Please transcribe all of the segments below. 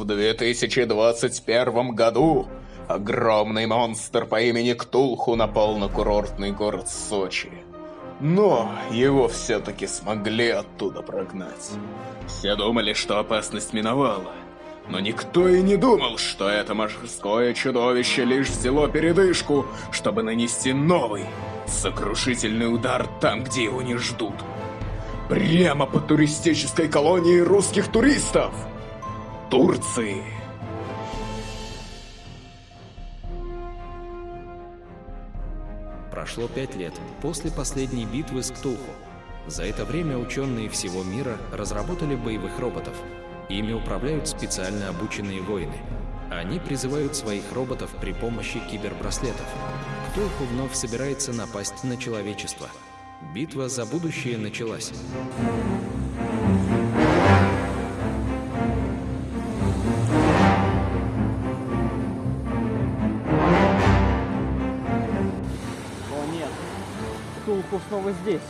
В 2021 году огромный монстр по имени Ктулху напал на курортный город Сочи. Но его все-таки смогли оттуда прогнать. Все думали, что опасность миновала. Но никто и не думал, что это морское чудовище лишь взяло передышку, чтобы нанести новый, сокрушительный удар там, где его не ждут. Прямо по туристической колонии русских туристов! Турции! Прошло пять лет после последней битвы с Ктулху. За это время ученые всего мира разработали боевых роботов. Ими управляют специально обученные воины. Они призывают своих роботов при помощи кибербраслетов. Ктулху вновь собирается напасть на человечество. Битва за будущее началась. Снова здесь.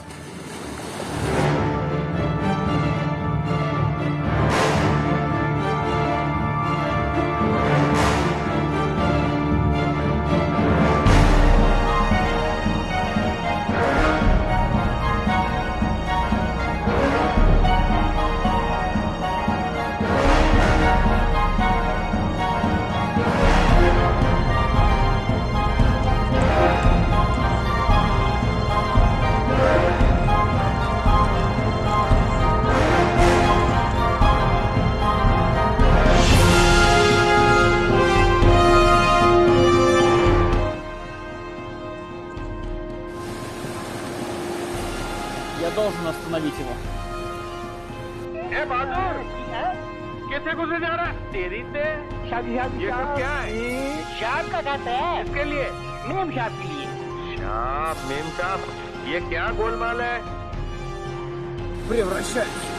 остановить его. ए बहादुर कैसे घुसे जा रहा है तेरी से शादी शादी ये सब क्या है शाम का खाता है इसके लिए मेम शाम के लिए शाप मेम साहब ये क्या गोलमाल है Превращайся!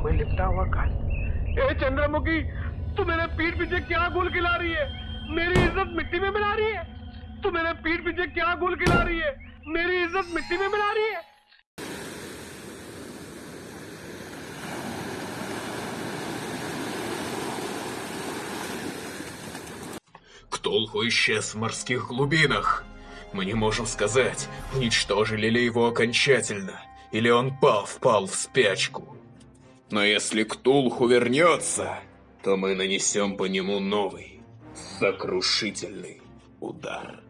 खुशबू में लिपटा हुआ काल ए चंद्रमुखी तू मेरे पीठ पीछे क्या गुल खिला रही है मेरी इज्जत मिट्टी में मिला रही है तू मेरे पीठ पीछे क्या गुल खिला रही है मेरी इज्जत मिट्टी में मिला रही है Ктулху исчез в морских глубинах. Мы не можем сказать, уничтожили ли его окончательно, или он пал, впал в спячку. Но если Ктулху вернется, то мы нанесем по нему новый, сокрушительный удар.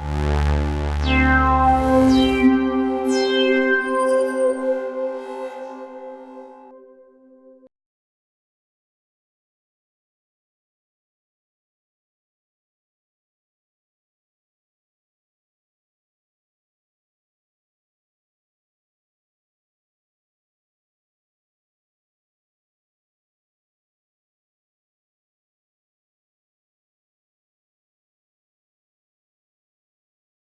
है